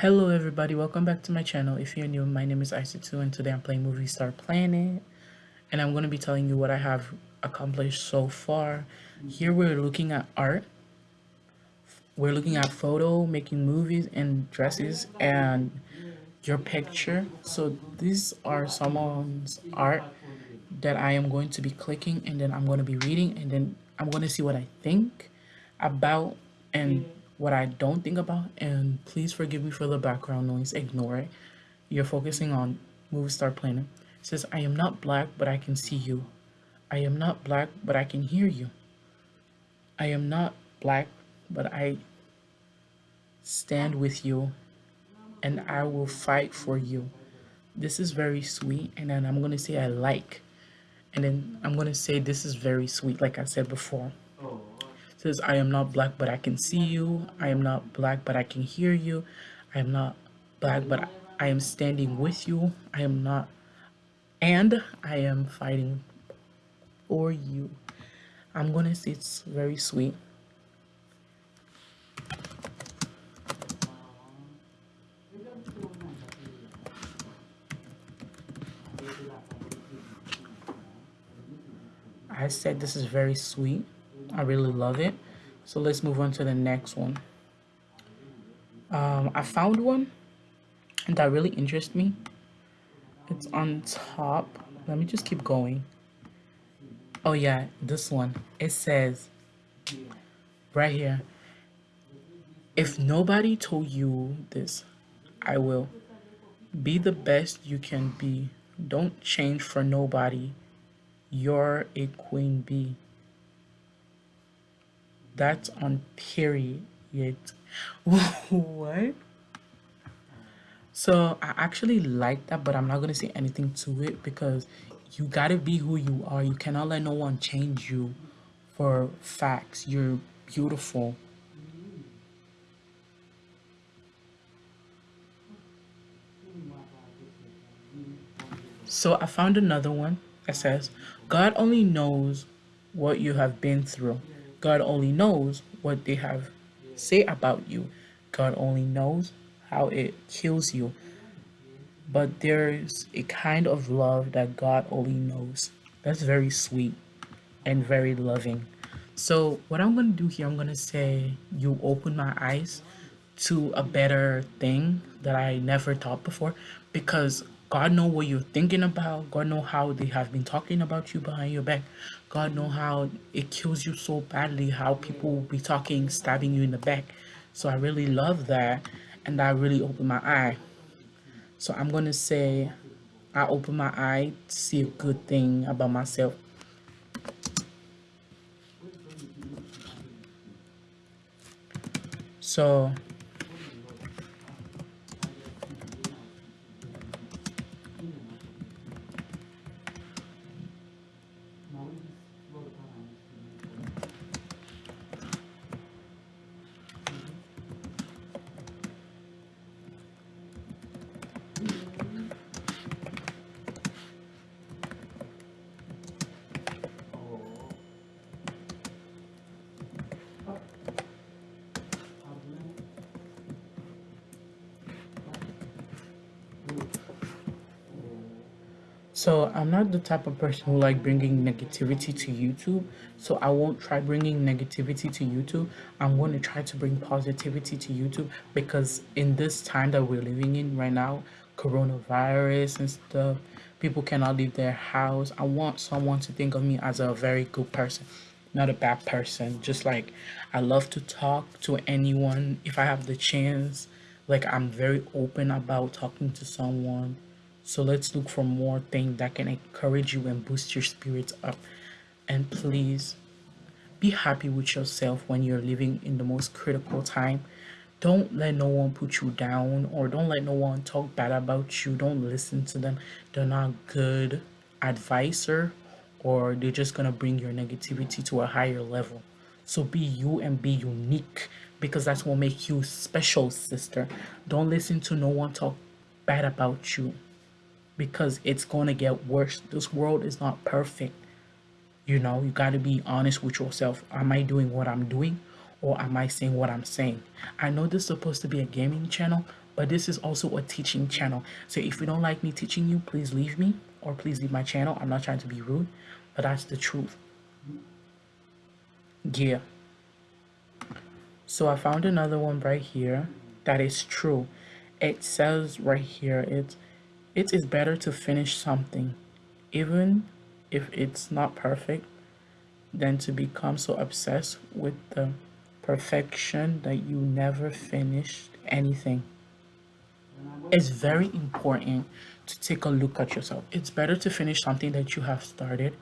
Hello everybody, welcome back to my channel. If you're new, my name is Isaac2 and today I'm playing Movie Star Planet and I'm going to be telling you what I have accomplished so far. Here we're looking at art. We're looking at photo, making movies and dresses and your picture. So these are someone's art that I am going to be clicking and then I'm going to be reading and then I'm going to see what I think about and what I don't think about, and please forgive me for the background noise, ignore it. You're focusing on Movie Star Planet. It says, I am not black, but I can see you. I am not black, but I can hear you. I am not black, but I stand with you and I will fight for you. This is very sweet. And then I'm going to say I like. And then I'm going to say this is very sweet, like I said before oh. Says, I am not black, but I can see you. I am not black, but I can hear you. I am not black, but I am standing with you. I am not, and I am fighting for you. I'm gonna say it's very sweet. I said this is very sweet. I really love it. So let's move on to the next one. Um, I found one that really interests me. It's on top. Let me just keep going. Oh yeah, this one. It says right here. If nobody told you this, I will. Be the best you can be. Don't change for nobody. You're a queen bee. That's on period. what? So I actually like that, but I'm not gonna say anything to it because you gotta be who you are. You cannot let no one change you for facts. You're beautiful. So I found another one that says, God only knows what you have been through. God only knows what they have say about you. God only knows how it kills you. But there's a kind of love that God only knows. That's very sweet and very loving. So what I'm going to do here, I'm going to say you open my eyes to a better thing that I never thought before because God know what you're thinking about. God know how they have been talking about you behind your back. God know how it kills you so badly, how people will be talking, stabbing you in the back. So I really love that. And that really opened my eye. So I'm going to say I open my eye to see a good thing about myself. So So I'm not the type of person who like bringing negativity to YouTube. So I won't try bringing negativity to YouTube. I'm going to try to bring positivity to YouTube because in this time that we're living in right now, coronavirus and stuff, people cannot leave their house. I want someone to think of me as a very good person, not a bad person. Just like I love to talk to anyone if I have the chance. Like I'm very open about talking to someone so let's look for more things that can encourage you and boost your spirits up. And please be happy with yourself when you're living in the most critical time. Don't let no one put you down or don't let no one talk bad about you. Don't listen to them. They're not good advisor or they're just going to bring your negativity to a higher level. So be you and be unique because that's what makes you special, sister. Don't listen to no one talk bad about you because it's going to get worse. This world is not perfect. You know, you got to be honest with yourself. Am I doing what I'm doing or am I saying what I'm saying? I know this is supposed to be a gaming channel, but this is also a teaching channel. So if you don't like me teaching you, please leave me or please leave my channel. I'm not trying to be rude, but that's the truth. Yeah. So I found another one right here that is true. It says right here, it's it is better to finish something, even if it's not perfect, than to become so obsessed with the perfection that you never finished anything. It's very important to take a look at yourself. It's better to finish something that you have started,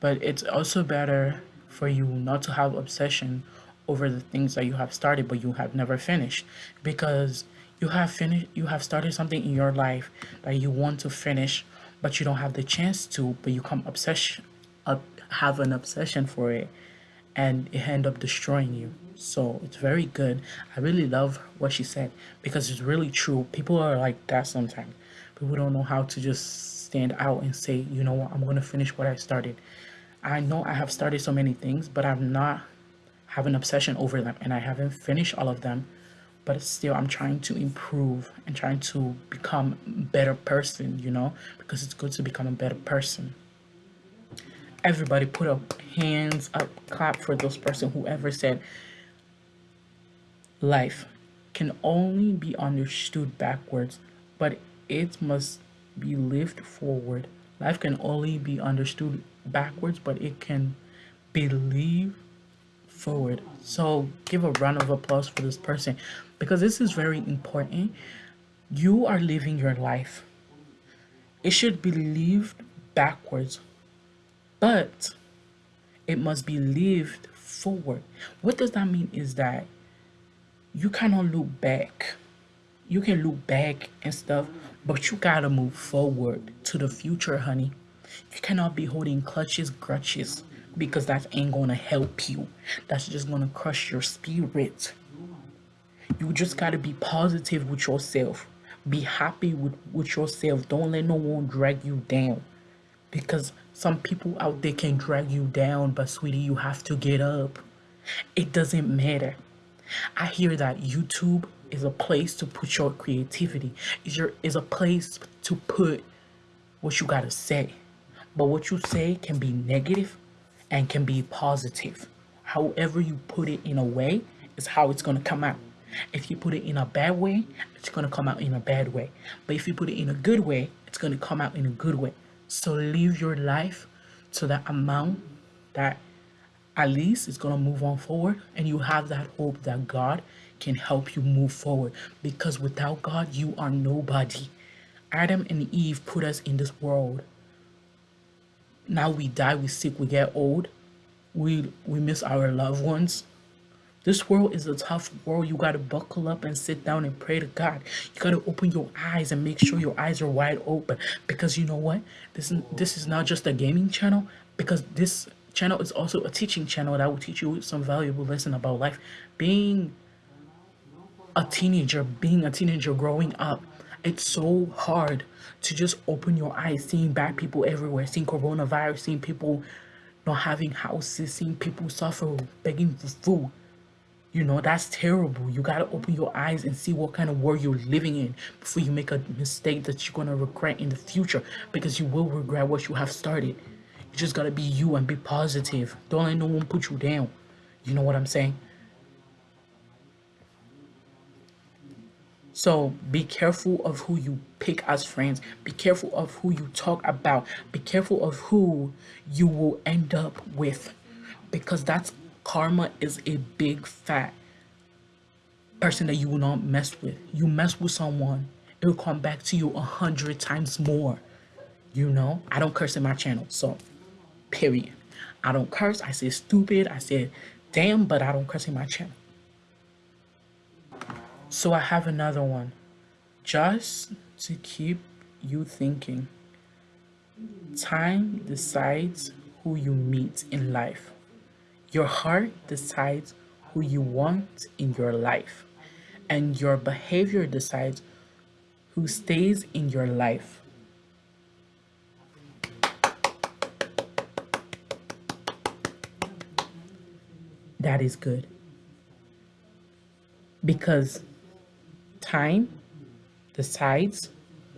but it's also better for you not to have obsession over the things that you have started but you have never finished because you have finished you have started something in your life that you want to finish but you don't have the chance to but you come obsession up have an obsession for it and it end up destroying you. So it's very good. I really love what she said because it's really true. People are like that sometimes. People don't know how to just stand out and say you know what? I'm going to finish what i started. I know i have started so many things but i'm not have an obsession over them and i haven't finished all of them but still i'm trying to improve and trying to become better person you know? Because it's good to become a better person. Everybody put up hands up clap for those person whoever said life can only be understood backwards but it must be lived forward. Life can only be understood backwards but it can be lived forward. So give a round of applause for this person because this is very important you are living your life it should be lived backwards but it must be lived forward. What does that mean is that you cannot look back. You can look back and stuff, but you gotta move forward to the future, honey. You cannot be holding clutches, grudges, because that ain't gonna help you. That's just gonna crush your spirit. You just gotta be positive with yourself. Be happy with, with yourself. Don't let no one drag you down. Because some people out there can drag you down but sweetie you have to get up. It doesn't matter. I hear that youtube is a place to put your creativity. Is your is a place to put what you gotta say. But what you say can be negative and can be positive. However you put it in a way is how it's gonna come out if you put it in a bad way it's gonna come out in a bad way but if you put it in a good way it's gonna come out in a good way so live your life to that amount that at least it's going to move on forward and you have that hope that God can help you move forward because without God you are nobody. Adam and Eve put us in this world. Now we die, we sick, we get old. We we miss our loved ones this world is a tough world. You got to buckle up and sit down and pray to God. You got to open your eyes and make sure your eyes are wide open because you know what? This is, this is not just a gaming channel because this channel is also a teaching channel that will teach you some valuable lesson about life. Being a teenager, being a teenager growing up, it's so hard to just open your eyes, seeing bad people everywhere, seeing coronavirus, seeing people not having houses, seeing people suffer, begging for food. You know, that's terrible. You got to open your eyes and see what kind of world you're living in before you make a mistake that you're going to regret in the future because you will regret what you have started. You just got to be you and be positive. Don't let no one put you down. You know what I'm saying? So be careful of who you pick as friends. Be careful of who you talk about. Be careful of who you will end up with because that's karma is a big fat person that you will not mess with. You mess with someone, it will come back to you a hundred times more. You know, I don't curse in my channel, so period. I don't curse. I say stupid. I say damn, but I don't curse in my channel. So I have another one. Just to keep you thinking. Time decides who you meet in life. Your heart decides who you want in your life, and your behavior decides who stays in your life. That is good. Because time decides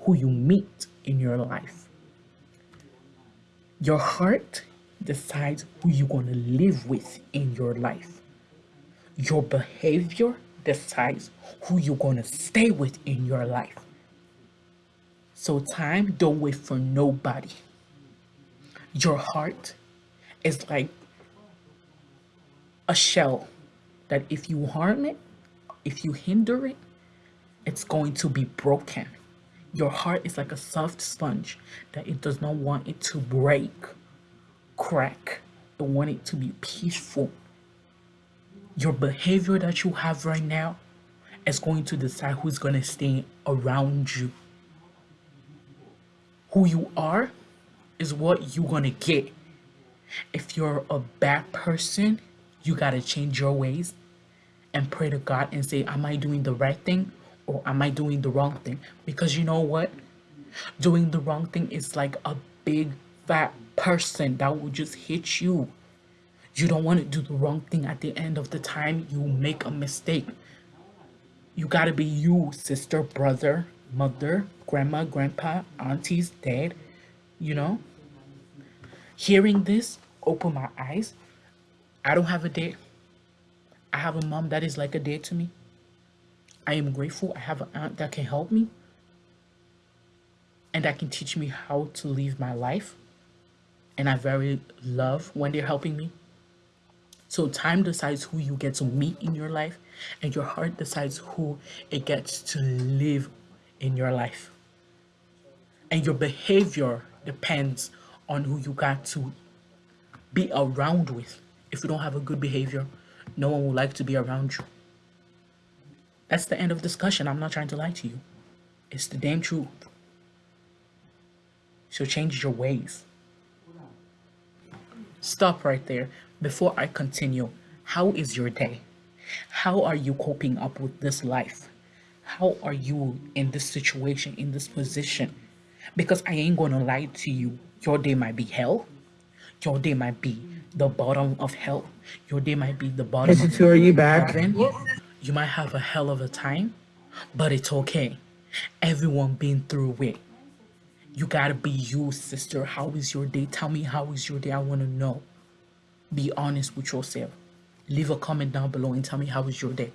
who you meet in your life. Your heart decides who you're going to live with in your life. Your behavior decides who you're going to stay with in your life. So, time, don't wait for nobody. Your heart is like a shell that if you harm it, if you hinder it, it's going to be broken. Your heart is like a soft sponge that it does not want it to break, crack. It want it to be peaceful. Your behavior that you have right now is going to decide who's going to stay around you. Who you are is what you're going to get. If you're a bad person, you got to change your ways and pray to God and say, Am I doing the right thing or am I doing the wrong thing? Because you know what? Doing the wrong thing is like a big fat person that will just hit you. You don't want to do the wrong thing at the end of the time you make a mistake. You got to be you, sister, brother, mother, grandma, grandpa, aunties, dad, you know? Hearing this open my eyes. I don't have a dad. I have a mom that is like a dad to me. I am grateful I have an aunt that can help me and that can teach me how to live my life. And I very love when they're helping me. So time decides who you get to meet in your life and your heart decides who it gets to live in your life. And your behavior depends on who you got to be around with. If you don't have a good behavior, no one will like to be around you. That's the end of discussion. I'm not trying to lie to you. It's the damn truth. So change your ways. Stop right there. Before I continue, how is your day? How are you coping up with this life? How are you in this situation, in this position? Because I ain't gonna lie to you. Your day might be hell. Your day might be the bottom of hell. Your day might be the bottom of are you back? You might have a hell of a time, but it's okay. Everyone been through it. You gotta be you, sister. How is your day? Tell me how is your day. I wanna know. Be honest with yourself. Leave a comment down below and tell me how is your day.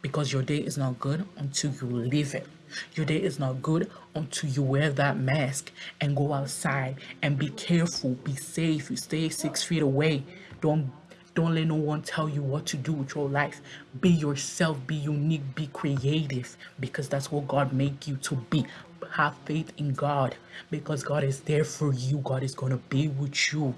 Because your day is not good until you leave it. Your day is not good until you wear that mask and go outside and be careful, be safe, you stay six feet away. Don't don't let no one tell you what to do with your life. Be yourself, be unique, be creative because that's what God made you to be. Have faith in God because God is there for you. God is going to be with you.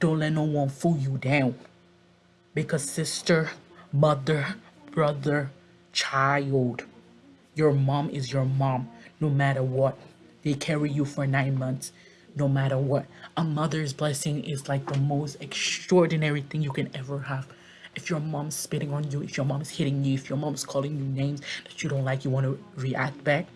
Don't let no one fool you down because sister, mother, brother, child, your mom is your mom no matter what. They carry you for nine months no matter what. A mother's blessing is like the most extraordinary thing you can ever have. If your mom's spitting on you, if your mom's hitting you, if your mom's calling you names that you don't like, you want to react back,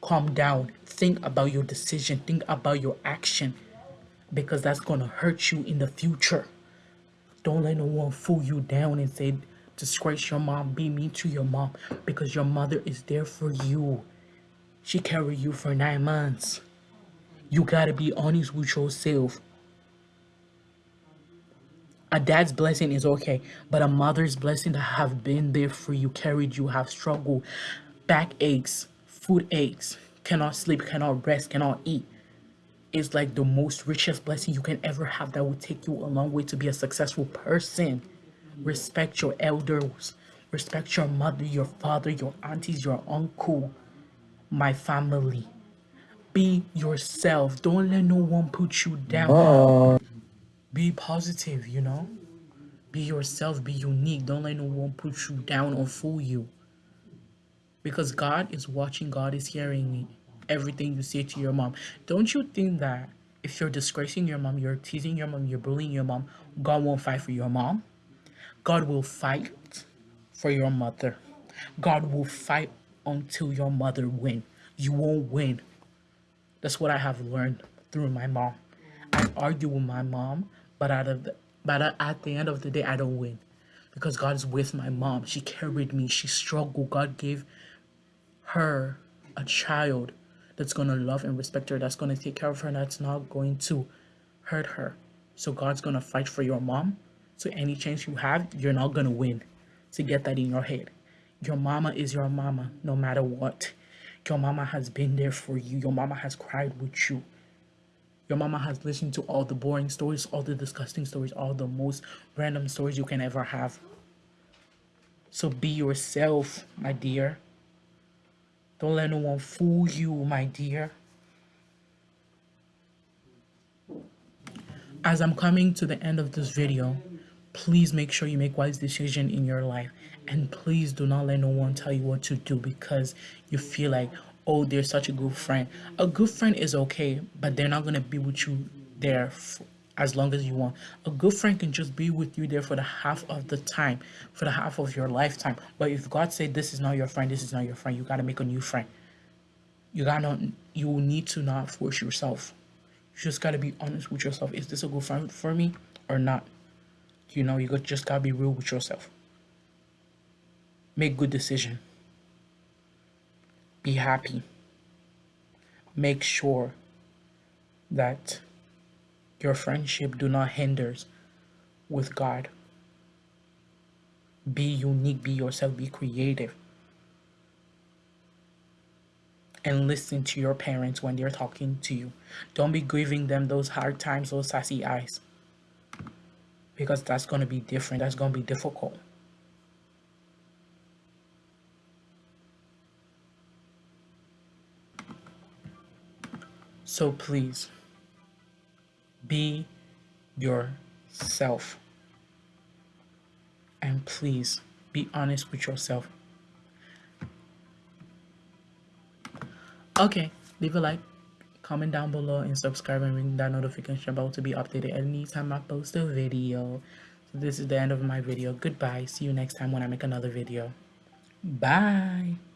calm down. Think about your decision. Think about your action because that's going to hurt you in the future. Don't let no one fool you down and say, disgrace your mom, be mean to your mom because your mother is there for you. She carried you for nine months. You gotta be honest with yourself. A dad's blessing is okay, but a mother's blessing to have been there for you, carried you, have struggled, back aches, food aches, cannot sleep, cannot rest, cannot eat, is like the most richest blessing you can ever have that will take you a long way to be a successful person. Respect your elders, respect your mother, your father, your aunties, your uncle, my family. Be yourself. Don't let no one put you down. Be positive, you know? Be yourself. Be unique. Don't let no one put you down or fool you. Because God is watching. God is hearing everything you say to your mom. Don't you think that if you're disgracing your mom, you're teasing your mom, you're bullying your mom, God won't fight for your mom? God will fight for your mother. God will fight until your mother win. You won't win that's what I have learned through my mom. I argue with my mom, but out of the, but at the end of the day, I don't win because God is with my mom. She carried me. She struggled. God gave her a child that's going to love and respect her, that's going to take care of her, that's not going to hurt her. So God's going to fight for your mom. So any chance you have, you're not going to win. To get that in your head. Your mama is your mama no matter what. Your mama has been there for you. Your mama has cried with you. Your mama has listened to all the boring stories, all the disgusting stories, all the most random stories you can ever have. So be yourself, my dear. Don't let no one fool you, my dear. As I'm coming to the end of this video, please make sure you make wise decision in your life and please do not let no one tell you what to do because you feel like oh they're such a good friend a good friend is okay but they're not going to be with you there as long as you want. A good friend can just be with you there for the half of the time for the half of your lifetime. But if god said this is not your friend this is not your friend you got to make a new friend. You gotta you need to not force yourself. You just got to be honest with yourself. Is this a good friend for me or not? You know you just gotta be real with yourself. Make good decision. Be happy. Make sure that your friendship do not hinders with god. Be unique be yourself be creative. And listen to your parents when they're talking to you. Don't be giving them those hard times those sassy eyes. Because that's going to be different that's going to be difficult. So please be yourself. And please be honest with yourself. Okay, leave a like, comment down below, and subscribe and ring that notification bell to be updated anytime I post a video. So this is the end of my video. Goodbye. See you next time when I make another video. Bye.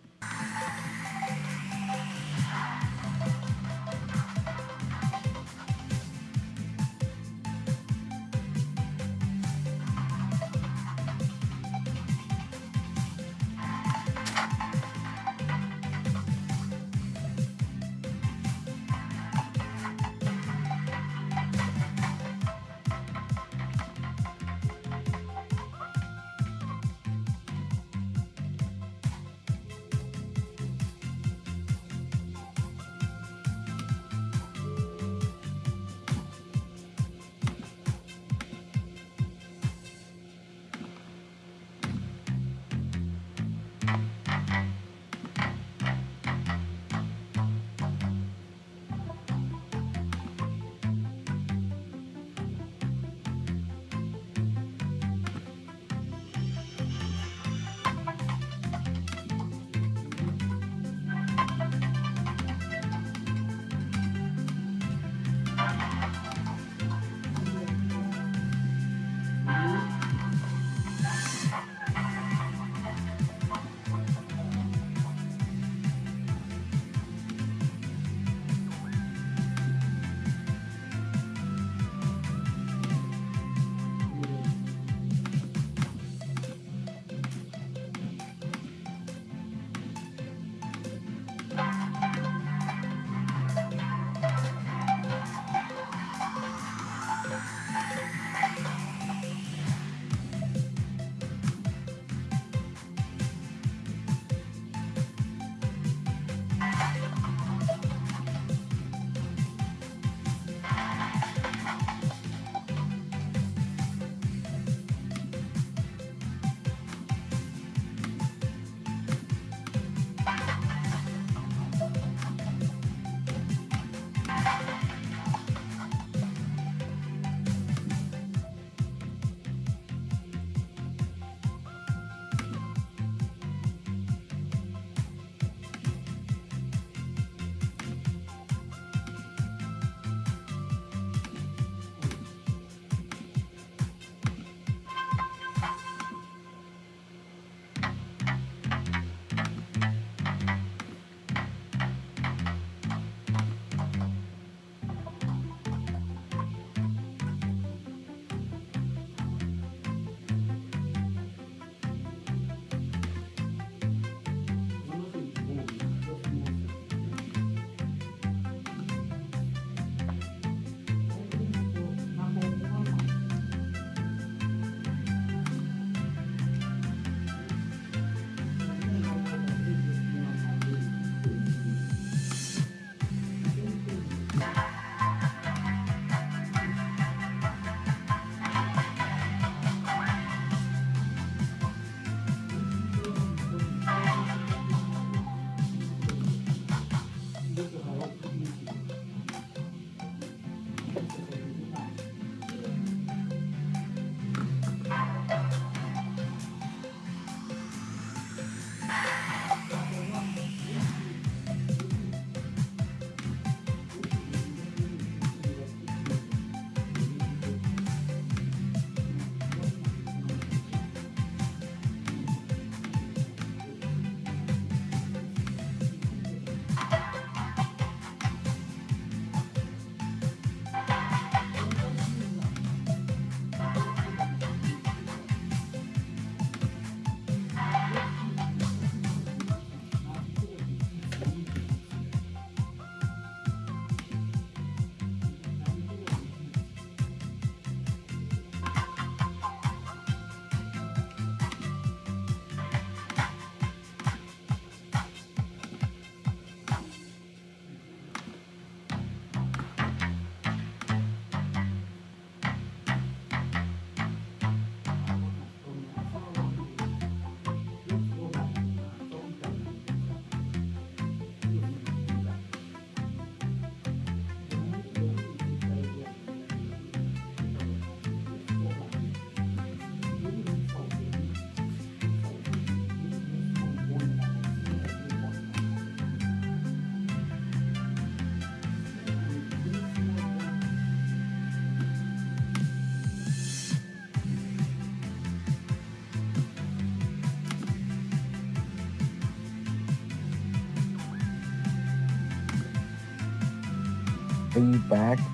Are you back?